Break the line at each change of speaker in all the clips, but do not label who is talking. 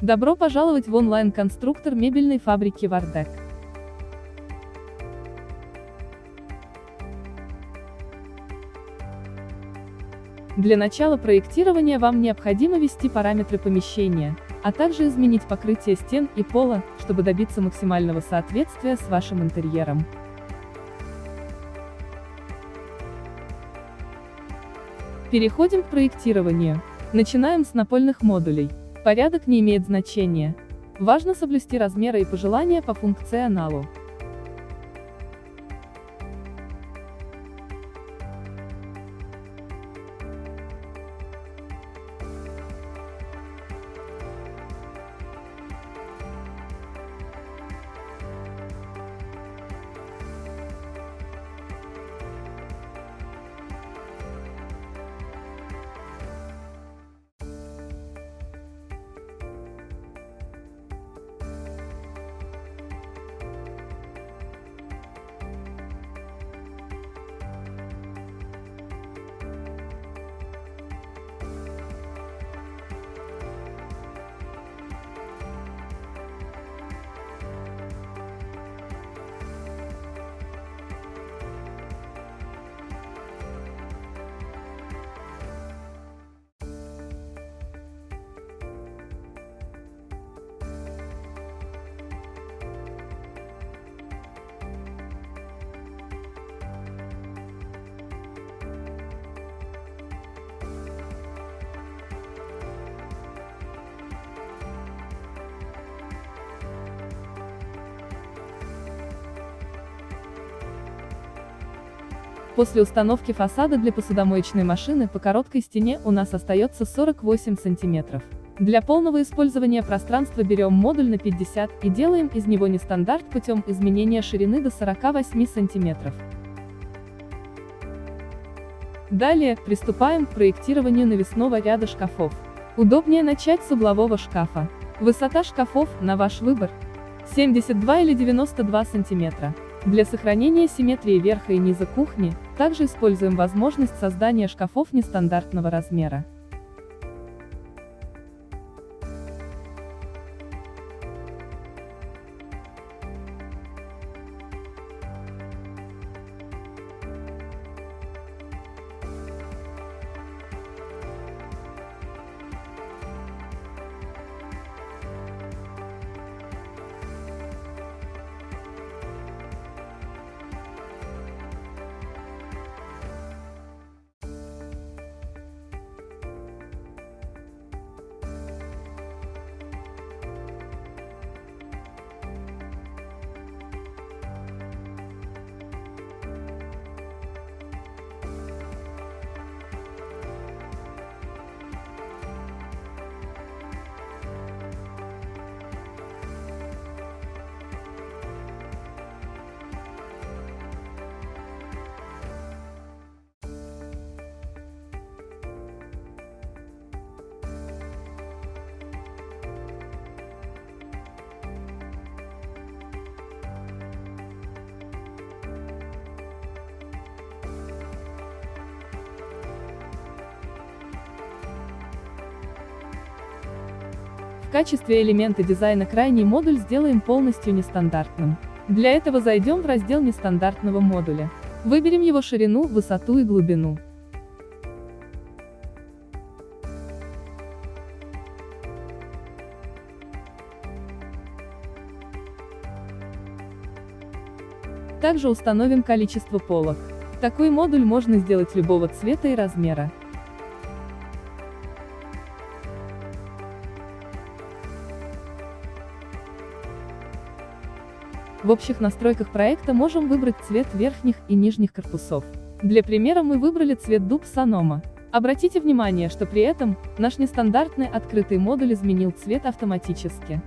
Добро пожаловать в онлайн-конструктор мебельной фабрики Вардек. Для начала проектирования вам необходимо ввести параметры помещения, а также изменить покрытие стен и пола, чтобы добиться максимального соответствия с вашим интерьером. Переходим к проектированию. Начинаем с напольных модулей. Порядок не имеет значения. Важно соблюсти размеры и пожелания по функционалу. После установки фасада для посудомоечной машины по короткой стене у нас остается 48 сантиметров. Для полного использования пространства берем модуль на 50 и делаем из него нестандарт путем изменения ширины до 48 сантиметров. Далее, приступаем к проектированию навесного ряда шкафов. Удобнее начать с углового шкафа. Высота шкафов, на ваш выбор, 72 или 92 сантиметра. Для сохранения симметрии верха и низа кухни, также используем возможность создания шкафов нестандартного размера. В качестве элемента дизайна крайний модуль сделаем полностью нестандартным. Для этого зайдем в раздел нестандартного модуля. Выберем его ширину, высоту и глубину. Также установим количество полок. Такой модуль можно сделать любого цвета и размера. В общих настройках проекта можем выбрать цвет верхних и нижних корпусов. Для примера мы выбрали цвет дуб Санома. Обратите внимание, что при этом, наш нестандартный открытый модуль изменил цвет автоматически.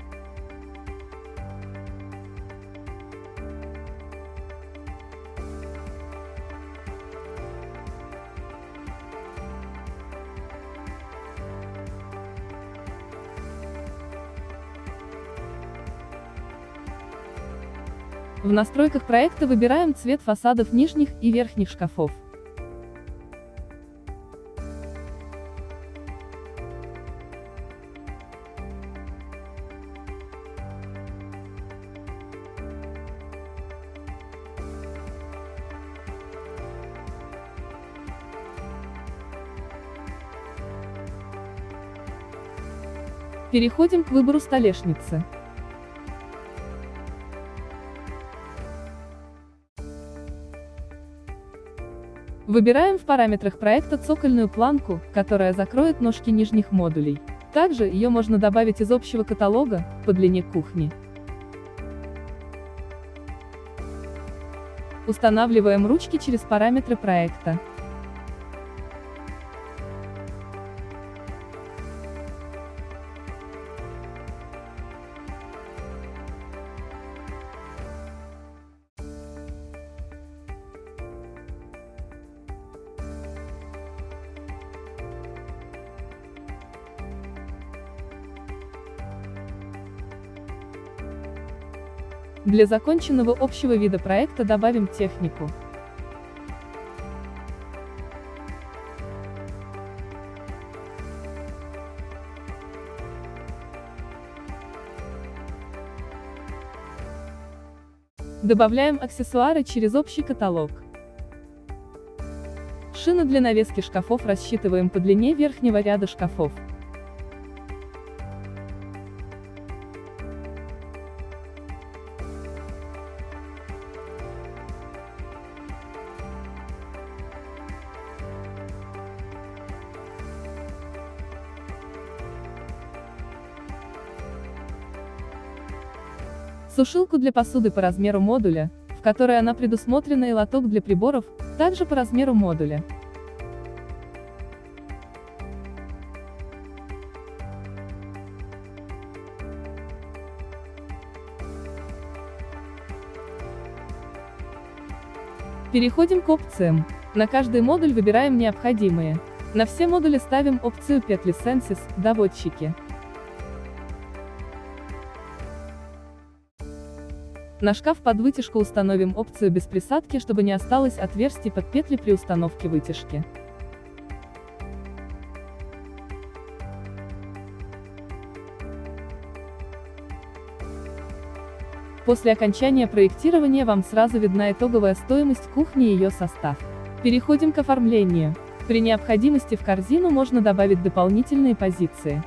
В настройках проекта выбираем цвет фасадов нижних и верхних шкафов. Переходим к выбору столешницы. Выбираем в параметрах проекта цокольную планку, которая закроет ножки нижних модулей. Также ее можно добавить из общего каталога, по длине кухни. Устанавливаем ручки через параметры проекта. Для законченного общего вида проекта добавим технику. Добавляем аксессуары через общий каталог. Шины для навески шкафов рассчитываем по длине верхнего ряда шкафов. Сушилку для посуды по размеру модуля, в которой она предусмотрена и лоток для приборов, также по размеру модуля. Переходим к опциям. На каждый модуль выбираем необходимые. На все модули ставим опцию петли Sensis, доводчики. На шкаф под вытяжку установим опцию без присадки, чтобы не осталось отверстий под петли при установке вытяжки. После окончания проектирования вам сразу видна итоговая стоимость кухни и ее состав. Переходим к оформлению. При необходимости в корзину можно добавить дополнительные позиции.